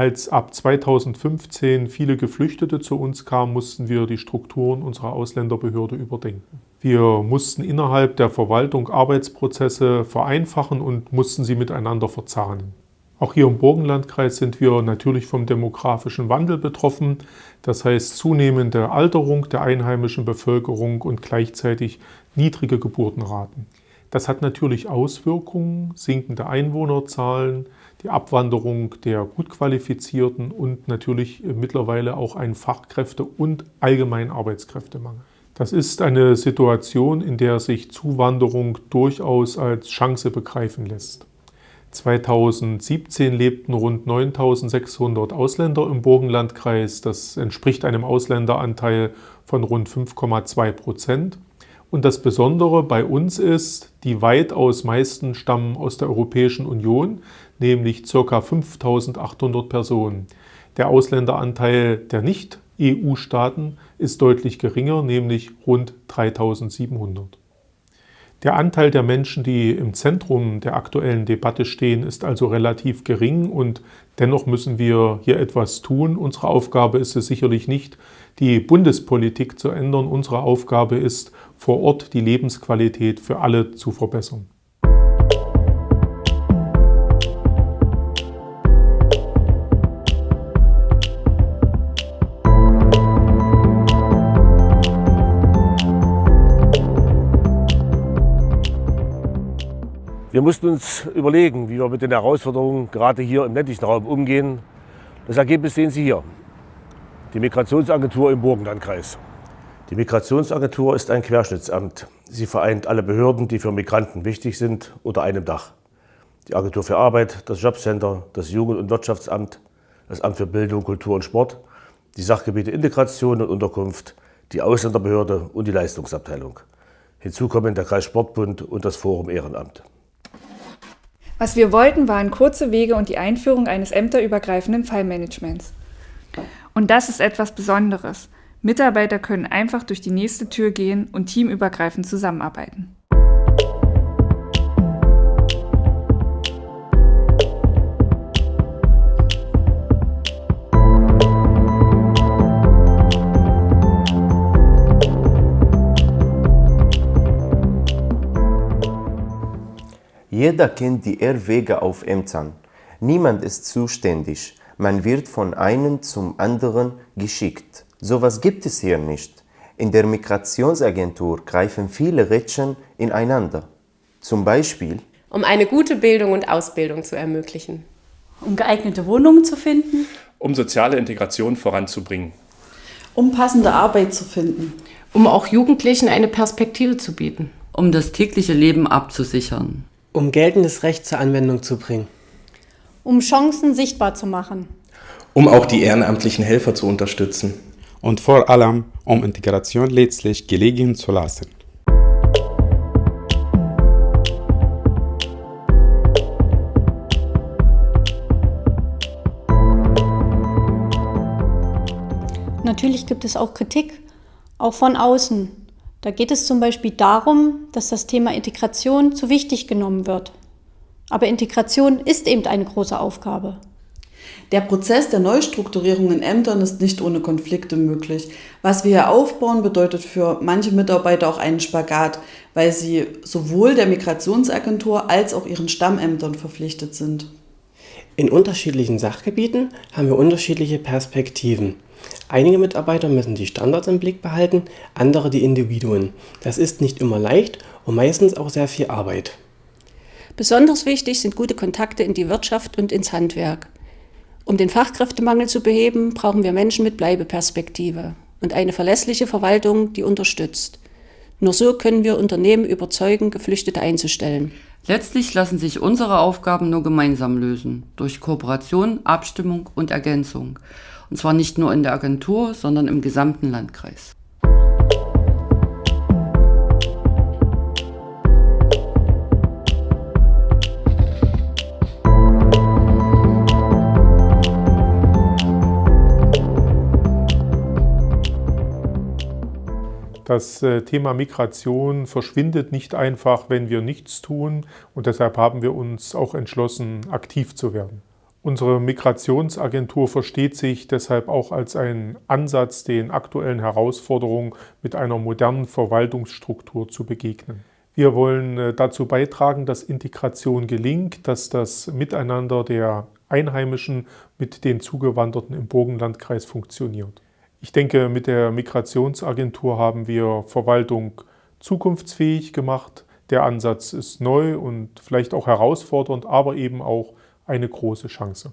Als ab 2015 viele Geflüchtete zu uns kamen, mussten wir die Strukturen unserer Ausländerbehörde überdenken. Wir mussten innerhalb der Verwaltung Arbeitsprozesse vereinfachen und mussten sie miteinander verzahnen. Auch hier im Burgenlandkreis sind wir natürlich vom demografischen Wandel betroffen, das heißt zunehmende Alterung der einheimischen Bevölkerung und gleichzeitig niedrige Geburtenraten. Das hat natürlich Auswirkungen, sinkende Einwohnerzahlen, die Abwanderung der gut qualifizierten und natürlich mittlerweile auch einen Fachkräfte- und allgemeinen Arbeitskräftemangel. Das ist eine Situation, in der sich Zuwanderung durchaus als Chance begreifen lässt. 2017 lebten rund 9600 Ausländer im Burgenlandkreis. Das entspricht einem Ausländeranteil von rund 5,2 Prozent. Und das Besondere bei uns ist, die weitaus meisten stammen aus der Europäischen Union, nämlich ca. 5800 Personen. Der Ausländeranteil der Nicht-EU-Staaten ist deutlich geringer, nämlich rund 3700. Der Anteil der Menschen, die im Zentrum der aktuellen Debatte stehen, ist also relativ gering und dennoch müssen wir hier etwas tun. Unsere Aufgabe ist es sicherlich nicht, die Bundespolitik zu ändern. Unsere Aufgabe ist, vor Ort die Lebensqualität für alle zu verbessern. Wir mussten uns überlegen, wie wir mit den Herausforderungen gerade hier im ländlichen Raum umgehen. Das Ergebnis sehen Sie hier. Die Migrationsagentur im Burgenlandkreis. Die Migrationsagentur ist ein Querschnittsamt. Sie vereint alle Behörden, die für Migranten wichtig sind, unter einem Dach. Die Agentur für Arbeit, das Jobcenter, das Jugend- und Wirtschaftsamt, das Amt für Bildung, Kultur und Sport, die Sachgebiete Integration und Unterkunft, die Ausländerbehörde und die Leistungsabteilung. Hinzu kommen der Kreis Sportbund und das Forum Ehrenamt. Was wir wollten, waren kurze Wege und die Einführung eines ämterübergreifenden Fallmanagements. Und das ist etwas Besonderes. Mitarbeiter können einfach durch die nächste Tür gehen und teamübergreifend zusammenarbeiten. Jeder kennt die Irrwege auf Ämtern. Niemand ist zuständig. Man wird von einem zum anderen geschickt. Sowas gibt es hier nicht. In der Migrationsagentur greifen viele Rädchen ineinander. Zum Beispiel um eine gute Bildung und Ausbildung zu ermöglichen. Um geeignete Wohnungen zu finden. Um soziale Integration voranzubringen. Um passende Arbeit zu finden. Um auch Jugendlichen eine Perspektive zu bieten. Um das tägliche Leben abzusichern um geltendes Recht zur Anwendung zu bringen. Um Chancen sichtbar zu machen. Um auch die ehrenamtlichen Helfer zu unterstützen. Und vor allem, um Integration letztlich gelegen zu lassen. Natürlich gibt es auch Kritik, auch von außen. Da geht es zum Beispiel darum, dass das Thema Integration zu wichtig genommen wird. Aber Integration ist eben eine große Aufgabe. Der Prozess der Neustrukturierung in Ämtern ist nicht ohne Konflikte möglich. Was wir hier aufbauen, bedeutet für manche Mitarbeiter auch einen Spagat, weil sie sowohl der Migrationsagentur als auch ihren Stammämtern verpflichtet sind. In unterschiedlichen Sachgebieten haben wir unterschiedliche Perspektiven. Einige Mitarbeiter müssen die Standards im Blick behalten, andere die Individuen. Das ist nicht immer leicht und meistens auch sehr viel Arbeit. Besonders wichtig sind gute Kontakte in die Wirtschaft und ins Handwerk. Um den Fachkräftemangel zu beheben, brauchen wir Menschen mit Bleibeperspektive und eine verlässliche Verwaltung, die unterstützt. Nur so können wir Unternehmen überzeugen, Geflüchtete einzustellen. Letztlich lassen sich unsere Aufgaben nur gemeinsam lösen, durch Kooperation, Abstimmung und Ergänzung. Und zwar nicht nur in der Agentur, sondern im gesamten Landkreis. Das äh, Thema Migration verschwindet nicht einfach, wenn wir nichts tun und deshalb haben wir uns auch entschlossen, aktiv zu werden. Unsere Migrationsagentur versteht sich deshalb auch als ein Ansatz, den aktuellen Herausforderungen mit einer modernen Verwaltungsstruktur zu begegnen. Wir wollen äh, dazu beitragen, dass Integration gelingt, dass das Miteinander der Einheimischen mit den Zugewanderten im Burgenlandkreis funktioniert. Ich denke, mit der Migrationsagentur haben wir Verwaltung zukunftsfähig gemacht. Der Ansatz ist neu und vielleicht auch herausfordernd, aber eben auch eine große Chance.